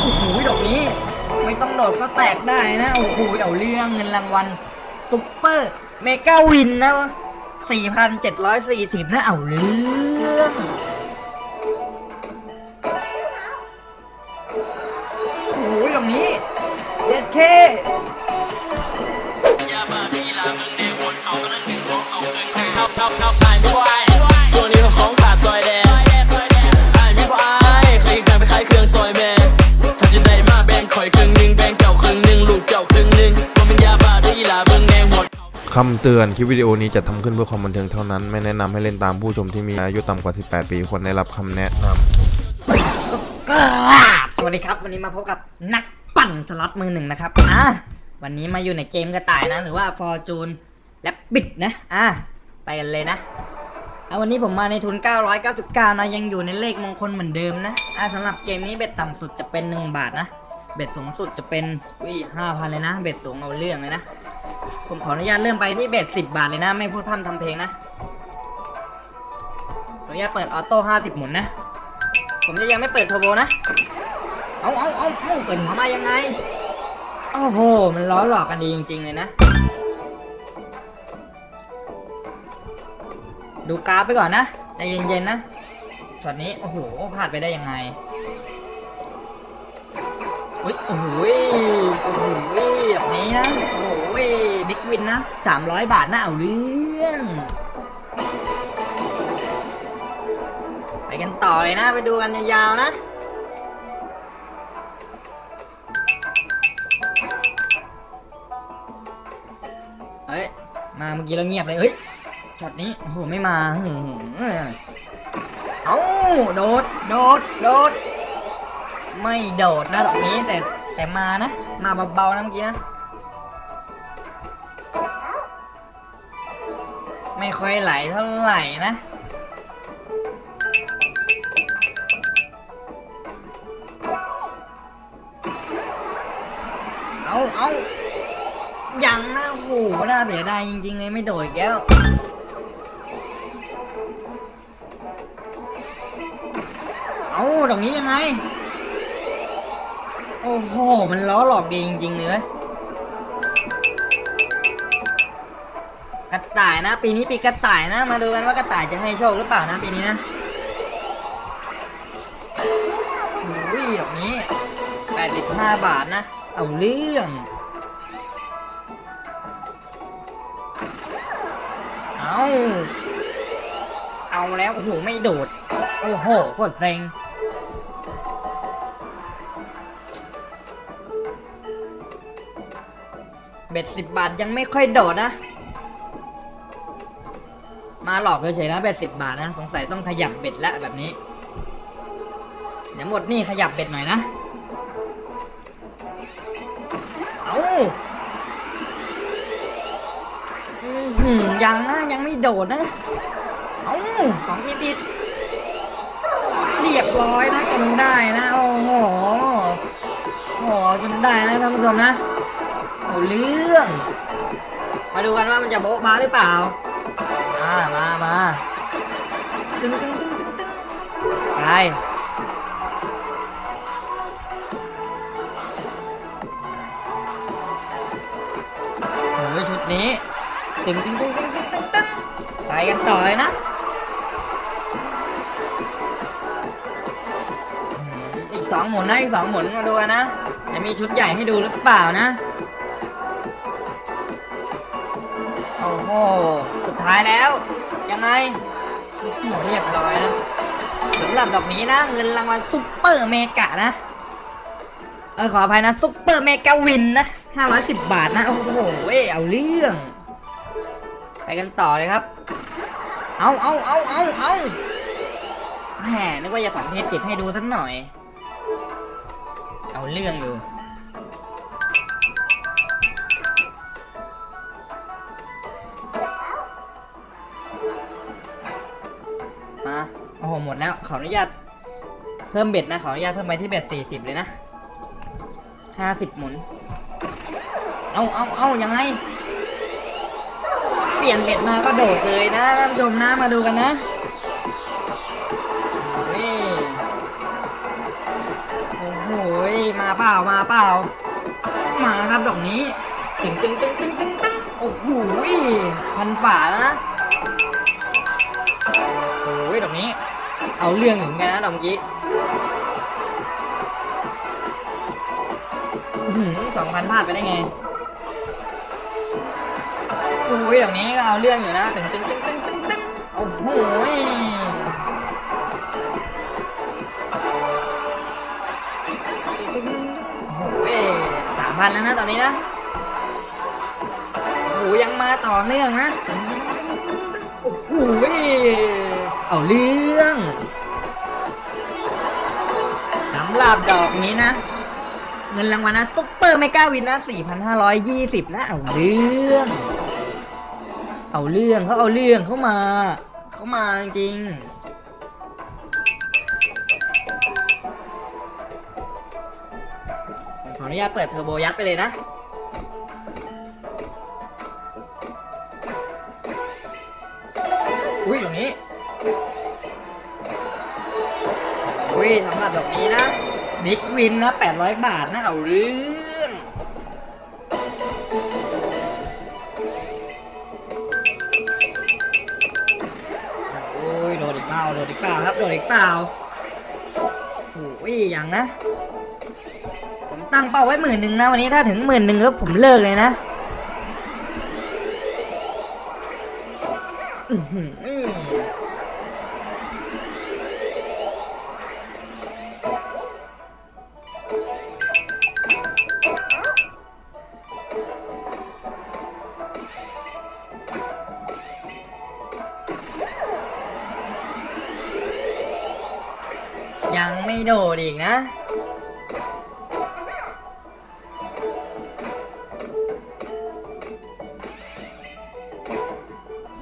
โอ้โหดอกนี้ ไม่ต้องโดดก็แตกได้นะ โอ้โหเอาเรื่องเงินรางวัลซุปเปอร์เมกาวินนะ4,740นะเอาเรื่องโอ้โหดอกนี้เด็ดเค คำเตือนคลิปวิดีโอนี้จะทำขึ้นเพื่อความบันเทิงเท่านั้น ไม่แนะนำให้เล่นตามผู้ชมที่มีอายุต่ำกว่า 18 ปีควรได้รับคำแนะนำสวัสดีครับ วันนี้มาพบกับนักปั่นสล็อตมือหนึ่งนะครับอะวันนี้มาอยู่ในเกมกระต่ายนะ หรือว่า Fortune และบิดนะอะไปกันเลยนะเอาวันนี้ผมมาในทุน 999 นะ ยังอยู่ในเลขมงคลเหมือนเดิมนะอะสำหรับเกมนี้เบ็ดต่ำสุดจะเป็น 1 บาทนะ เบ็ดสูงสุดจะเป็นวิห้าพันเลยนะ bet สูงเอาเรื่องเลยนะ ผมขออนุญาตเริ่มไปที่ bet 10บาทเลยนะ ไม่พูดพร่ำทำเพลงนะขออนุญาตเปิด auto 50หมุนนะ ผมจะยังไม่เปิดเทอร์โบนะ เอาเอาเอาเอาเปิดหัวมายังไง โอ้โห มันล้อหลอกกันดีจริง ๆ เลยนะ ดูกราฟไปก่อนนะใจเย็นๆนะช็อตนี้ โอ้โหพลาดไปได้ยังไงอุ้ยโอ้โหโอ้โห แบบนี้นะ โอ้โหบิ๊กวินนะ 300 บาทนะเอาเรื่อง ไปกันต่อเลยนะ ไปดูกันยาวๆนะเฮ้ย มาเมื่อกี้เราเงียบเลยเฮ้ยช็อตนี้ โอ้โห ไม่มาเอ้าโดด โดด โดด ไม่โดดนะดอกนี้แต่ แต่มานะ มาเบาๆนะเมื่อกี้นะ ไม่ค่อยไหลเท่าไหร่นะเอาเอายังนะโอ้โหน่าเสียดายจริงๆเลยไม่โดดอีกแล้วเอาตรงนี้ยังไง โอ้โห มันล้อหลอกดีจริงๆเลยกระต่ายนะ ปีนี้ปีกระต่ายนะ มาดูกันว่ากระต่ายจะให้โชคหรือเปล่านะปีนี้นะโอ้ยดอกนี้ 85 บาทนะ เอาเรื่องเอาเอาแล้ว โอ้โห ไม่โดด โอ้โหโคตรเซ็ง บ็ดสิบบาทยังไม่ค่อยโดดนะ มาหลอกเฉยๆนะเบ็ดสิบบาทนะ สงสัยต้องขยับเบ็ดแล้วแบบนี้เดี๋ยวหมดนี่ขยับเบ็ดหน่อยนะ เอาอื้อหือยังนะยังไม่โดดนะ เอาของทีติดเรียบร้อยนะจนได้นะ โอ้โหโอ้โหจนได้นะท่านผู้ชมนะ เอาเรื่อง มาดูกันว่ามันจะโบ๊ะมาหรือเปล่าอ่ามามาตึงตึงตึงตึงตึงไปโอ้ยชุดนี้ตึงตึงตึงตึงตึงตึงตึงไปกันต่อเลยนะอีกสองหมุนนะอีกสองหมุนมาดูกันนะจะมีชุดใหญ่ให้ดูหรือเปล่านะ สุดท้ายแล้ว ยังไงโอ้โหเรียบร้อยนะสำหรับดอกนี้นะ เงินรางวัล super mega นะ เออขออภัยนะ super mega win นะ510บาทนะ โอ้โหเว้เอาเรื่อง ไปกันต่อเลยครับ เอาเอาเอาเอาเอาแหมนึกว่าจะสังเทศจิตให้ดูสักหน่อย เอาเรื่องอยู่ หมดแล้วขออนุญาตเพิ่มเบ็ดนะขออนุญาตเพิ่มไปที่เบ็ด40เลยนะห้าสิบหมุน เอาเอาเอายังไง เปลี่ยนเบ็ดมาก็โดดเลยนะท่านผู้ชมนะมาดูกันนะนี่โอ้โหมาเปล่ามาเปล่า มาครับดอกนี้ตึงตึงตึงตึงตึงตึงโอ้โหพันฝาแล้วนะโอ้ยดอกนี้ เอาเรื่องอยู่เหมือนกันนะดอกเมื่อกี้สองพันพลาดไปได้ไงโอ้ยดอกนี้ก็เอาเรื่องอยู่นะตึงตึงตึงตึงตึงตึงโอ้โหยโอ้โหสามพันแล้วนะตอนนี้นะโอ้โหยังมาต่อเนื่องนะโอ้โห เอาเรื่องสำหรับดอกนี้นะ เงินรางวัลนะ super mega win นะ 4,520 นะ เอาเรื่อง เอาเรื่องเขาเอาเรื่องเขามา เขามาจริงขออนุญาตเปิดเทอร์โบยัดไปเลยนะอุ้ยตรงนี้ ยสำหรับดอกนี้นะ big win นะ800 บาทนะเอาเรื่องโอ้ยโดนอีกเปล่าโดนอีกเปล่าครับโดนอีกเปล่าโอ้ยอย่างนะ ผมตั้งเป้าไว้หมื่นหนึ่งนะวันนี้ถ้าถึงหมื่นหนึ่งแล้วผมเลิกเลยนะ โดดอีกนะ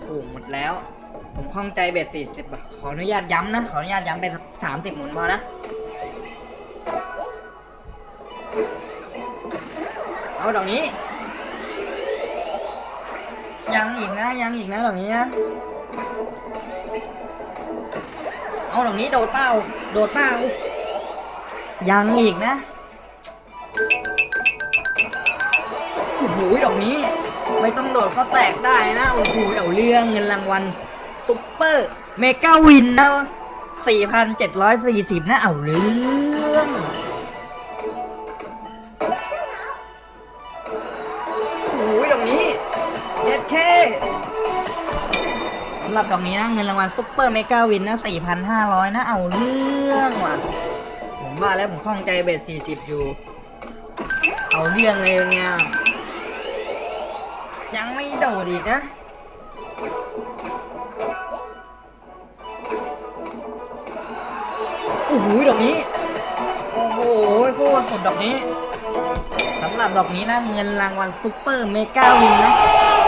โอ้หมดแล้ว ผมคล่องใจเบ็ดสี่สิบขออนุญาตย้ำนะ ขออนุญาตย้ำเป็นสามสิบหมุนพอนะ เอาดอกนี้ ยังอีกนะ ยังอีกนะดอกนี้นะเอาดอกนี้โดดเป้า โดดเป้า ยังอีกนะโอ้โหดอกนี้ไม่ต้องโดดก็แตกได้นะโอ้โหเอาเรื่องเงินรางวัล super mega win นะ4,740 นะเอาเรื่องโอ้ยดอกนี้เด็ดเคสำหรับดอกนี้นะเงินรางวัล super mega win นะ4,500 นะเอาเรื่องว่ะ ผมว่าแล้วผมข้องใจ bet 40 อยู่ เอาเรื่องเลยเนี่ย ยังไม่โดดอีกนะโอ้โหดอกนี้ โอ้โหโคตรสุดดอกนี้สำหรับดอกนี้นะเงินรางวัล super mega win นะ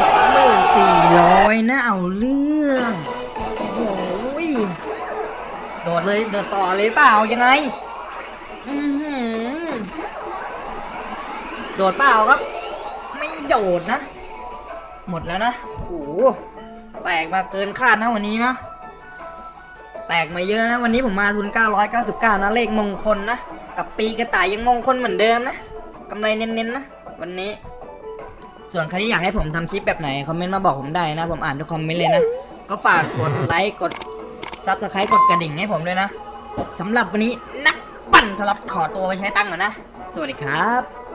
สองหมื่นสี่ร้อยนะเอาเรื่องโอ้โหโดดเลยโดดต่อเลยเปล่ายังไง โดดเปล่าครับ ไม่โดดนะ หมดแล้วนะโอ้โหแตกมาเกินคาดนะวันนี้นะ แตกมาเยอะนะ วันนี้ผมมาทุน 999 นะเลขมงคลนะ กับปีกระต่ายยังมงคลเหมือนเดิมนะกำไรเน้นๆนะ วันนี้ ส่วนใครที่อยากให้ผมทำคลิปแบบไหน คอมเมนต์มาบอกผมได้นะ ผมอ่านทุกคอมเมนต์เลยนะ ก็ฝากกดไลค์กด subscribe กดกระดิ่งให้ผมด้วยนะสำหรับวันนี้นัก ปั่นสล็อตขอตัวไปใช้ตังค์ก่อนนะ สวัสดีครับ